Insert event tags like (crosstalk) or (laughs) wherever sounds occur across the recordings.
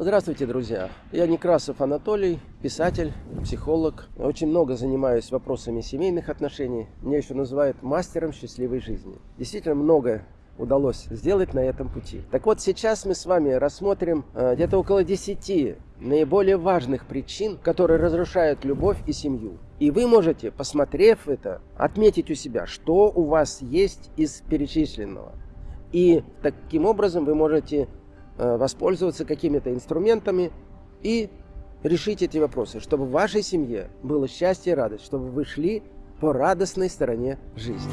Здравствуйте, друзья! Я Некрасов Анатолий, писатель, психолог. Очень много занимаюсь вопросами семейных отношений. Меня еще называют мастером счастливой жизни. Действительно много удалось сделать на этом пути. Так вот, сейчас мы с вами рассмотрим э, где-то около 10 наиболее важных причин, которые разрушают любовь и семью. И вы можете, посмотрев это, отметить у себя, что у вас есть из перечисленного. И таким образом вы можете воспользоваться какими-то инструментами и решить эти вопросы, чтобы в вашей семье было счастье и радость, чтобы вы шли по радостной стороне жизни.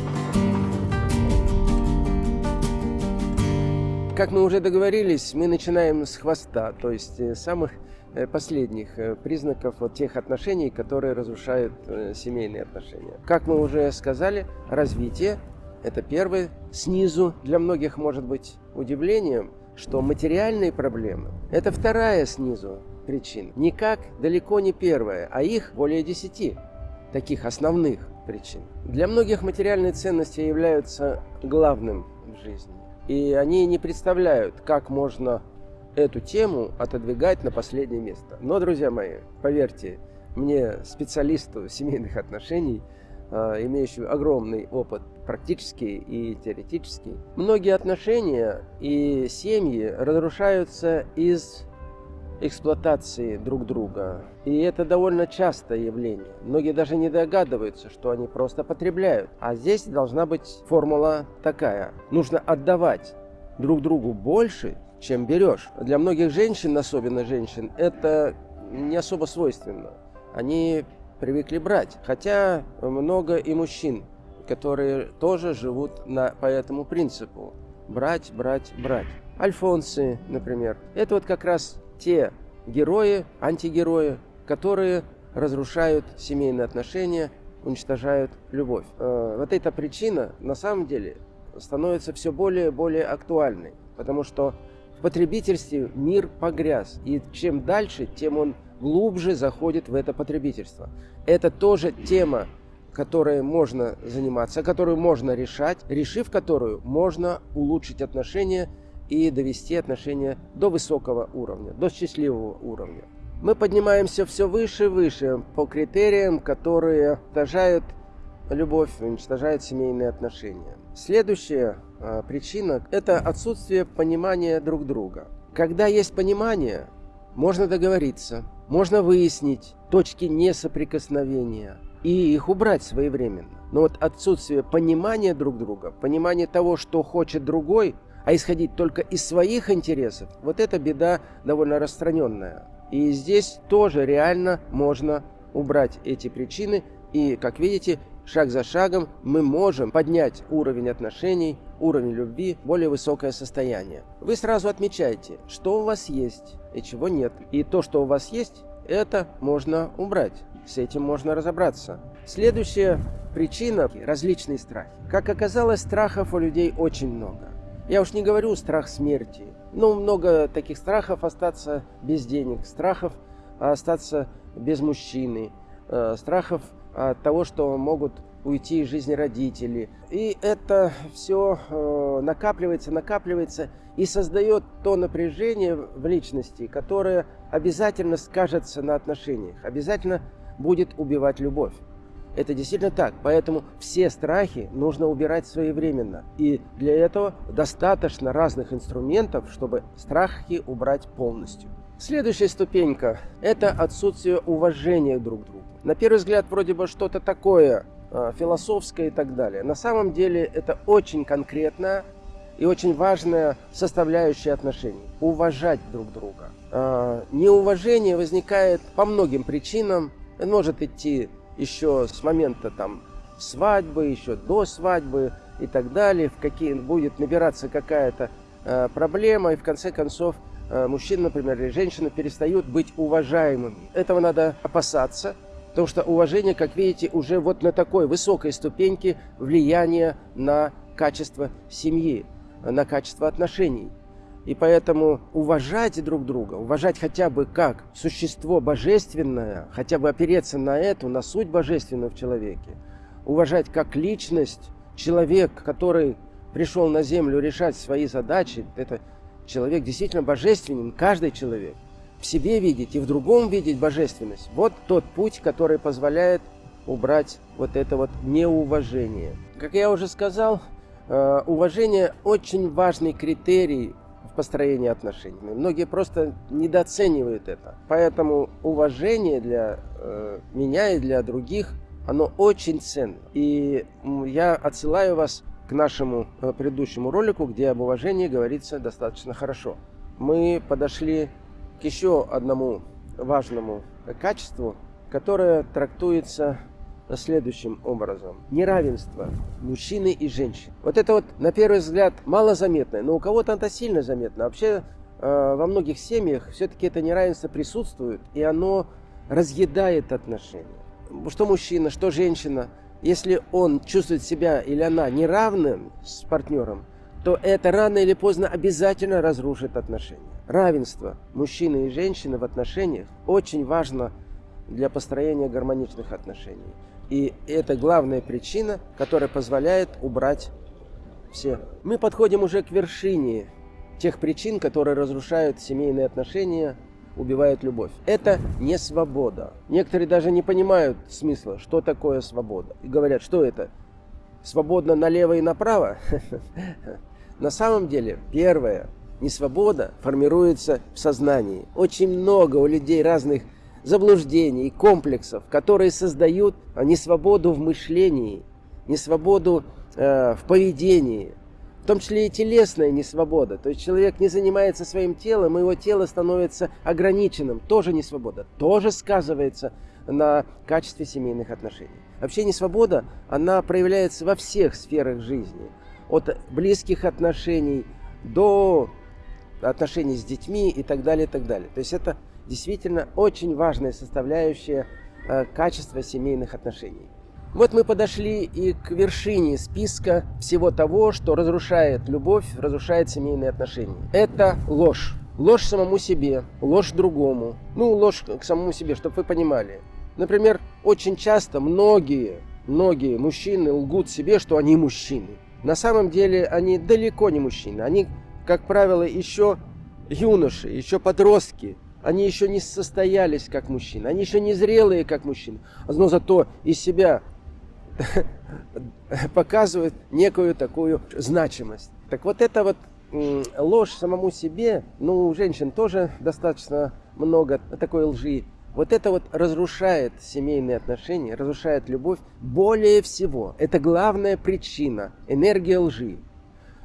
Как мы уже договорились, мы начинаем с хвоста, то есть э, самых э, последних признаков вот тех отношений, которые разрушают семейные отношения. Как мы уже сказали, развитие – это первое. Снизу для многих может быть удивлением – что материальные проблемы – это вторая снизу причина. Никак далеко не первая, а их более десяти таких основных причин. Для многих материальные ценности являются главным в жизни. И они не представляют, как можно эту тему отодвигать на последнее место. Но, друзья мои, поверьте, мне, специалисту семейных отношений, а, имеющему огромный опыт практический и теоретический. Многие отношения и семьи разрушаются из эксплуатации друг друга. И это довольно частое явление. Многие даже не догадываются, что они просто потребляют. А здесь должна быть формула такая. Нужно отдавать друг другу больше, чем берешь. Для многих женщин, особенно женщин, это не особо свойственно. Они привыкли брать. Хотя много и мужчин, которые тоже живут на, по этому принципу. Брать, брать, брать. Альфонсы, например. Это вот как раз те герои, антигерои, которые разрушают семейные отношения, уничтожают любовь. Э, вот эта причина на самом деле становится все более и более актуальной, потому что в потребительстве мир погряз, и чем дальше, тем он глубже заходит в это потребительство. Это тоже тема, которой можно заниматься, которую можно решать, решив которую можно улучшить отношения и довести отношения до высокого уровня, до счастливого уровня. Мы поднимаемся все выше и выше по критериям, которые уничтожают любовь, уничтожают семейные отношения. Следующая э, причина – это отсутствие понимания друг друга. Когда есть понимание, можно договориться, можно выяснить точки несоприкосновения и их убрать своевременно. Но вот отсутствие понимания друг друга, понимания того, что хочет другой, а исходить только из своих интересов, вот эта беда довольно распространенная. И здесь тоже реально можно убрать эти причины. И, как видите, шаг за шагом мы можем поднять уровень отношений, уровень любви более высокое состояние. Вы сразу отмечаете, что у вас есть и чего нет. И то, что у вас есть, это можно убрать. С этим можно разобраться. Следующая причина – различные страхи. Как оказалось, страхов у людей очень много. Я уж не говорю страх смерти, но много таких страхов остаться без денег, страхов остаться без мужчины, э, страхов от того, что могут уйти из жизни родители. И это все э, накапливается, накапливается и создает то напряжение в личности, которое обязательно скажется на отношениях, обязательно будет убивать любовь. Это действительно так. Поэтому все страхи нужно убирать своевременно. И для этого достаточно разных инструментов, чтобы страхи убрать полностью. Следующая ступенька – это отсутствие уважения друг к другу. На первый взгляд вроде бы что-то такое э, философское и так далее. На самом деле это очень конкретная и очень важная составляющая отношений. Уважать друг друга. Э, неуважение возникает по многим причинам. Может идти еще с момента там свадьбы, еще до свадьбы и так далее. В какие будет набираться какая-то э, проблема и в конце концов Э, мужчина, например, или женщина перестают быть уважаемыми. Этого надо опасаться, потому что уважение, как видите, уже вот на такой высокой ступеньке влияния на качество семьи, на качество отношений. И поэтому уважать друг друга, уважать хотя бы как существо божественное, хотя бы опереться на эту, на суть божественную в человеке, уважать как личность, человек, который пришел на землю решать свои задачи, это человек действительно божественен, каждый человек. в себе видеть и в другом видеть божественность. Вот тот путь, который позволяет убрать вот это вот неуважение. Как я уже сказал, э, уважение очень важный критерий в построении отношений. Многие просто недооценивают это. Поэтому уважение для э, меня и для других, оно очень ценно. И я отсылаю вас к нашему э, предыдущему ролику, где об уважении говорится достаточно хорошо. Мы подошли к еще одному важному качеству, которое трактуется следующим образом. Неравенство мужчины и женщин. Вот это вот, на первый взгляд, мало заметное, но у кого-то это сильно заметно. Вообще, э, во многих семьях все-таки это неравенство присутствует, и оно разъедает отношения. Что мужчина, что женщина, если он чувствует себя или она неравным с партнером, то это рано или поздно обязательно разрушит отношения. Равенство мужчины и женщины в отношениях очень важно для построения гармоничных отношений. И это главная причина, которая позволяет убрать все. Мы подходим уже к вершине тех причин, которые разрушают семейные отношения, убивают любовь. Это не свобода. Некоторые даже не понимают смысла, что такое свобода. И говорят, что это? Свободно налево и направо? (laughs) На самом деле, первое, несвобода формируется в сознании. Очень много у людей разных заблуждений, комплексов, которые создают несвободу в мышлении, несвободу э, в поведении, в том числе и телесная несвобода. То есть человек не занимается своим телом, и его тело становится ограниченным. Тоже несвобода. Тоже сказывается на качестве семейных отношений. Вообще несвобода, она проявляется во всех сферах жизни. От близких отношений до отношений с детьми и так далее, и так далее. То есть это действительно очень важная составляющая э, качества семейных отношений. Вот мы подошли и к вершине списка всего того, что разрушает любовь, разрушает семейные отношения. Это ложь. Ложь самому себе, ложь другому. Ну, ложь к самому себе, чтобы вы понимали. Например, очень часто многие, многие мужчины лгут себе, что они мужчины. На самом деле они далеко не мужчины. Они, как правило, еще юноши, еще подростки, они еще не состоялись как мужчины, они еще не зрелые как мужчины, но зато из себя (laughs) показывают некую такую значимость. Так вот это вот ложь самому себе, ну, у женщин тоже достаточно много такой лжи. Вот это вот разрушает семейные отношения, разрушает любовь более всего. Это главная причина, энергия лжи.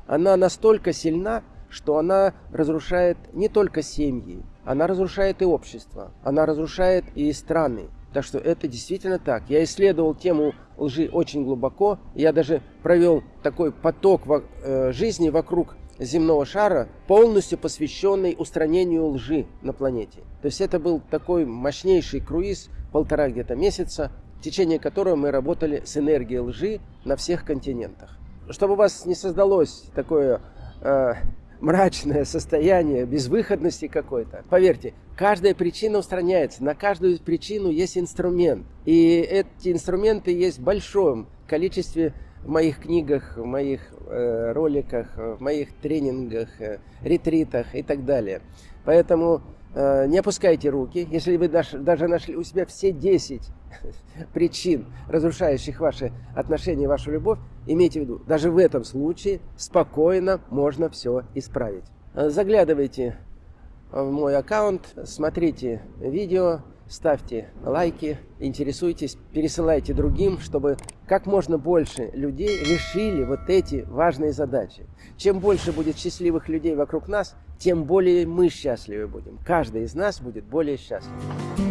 Она настолько сильна, что она разрушает не только семьи, она разрушает и общество, она разрушает и страны. Так что это действительно так. Я исследовал тему лжи очень глубоко. Я даже провел такой поток э, жизни вокруг земного шара, полностью посвященный устранению лжи на планете. То есть это был такой мощнейший круиз, полтора где-то месяца, в течение которого мы работали с энергией лжи на всех континентах. Чтобы у вас не создалось такое э, мрачное состояние, безвыходности какой-то. Поверьте, каждая причина устраняется, на каждую причину есть инструмент. И эти инструменты есть в большом количестве в моих книгах, в моих э, роликах, в моих тренингах, э, ретритах и так далее. Поэтому не опускайте руки. Если вы даже, даже нашли у себя все 10 (laughs) причин, разрушающих ваши отношения, вашу любовь, имейте в виду, даже в этом случае спокойно можно все исправить. Э, заглядывайте в мой аккаунт, смотрите видео, ставьте лайки, интересуйтесь, пересылайте другим, чтобы как можно больше людей решили вот эти важные задачи. Чем больше будет счастливых людей вокруг нас, тем более мы счастливы будем. Каждый из нас будет более счастлив.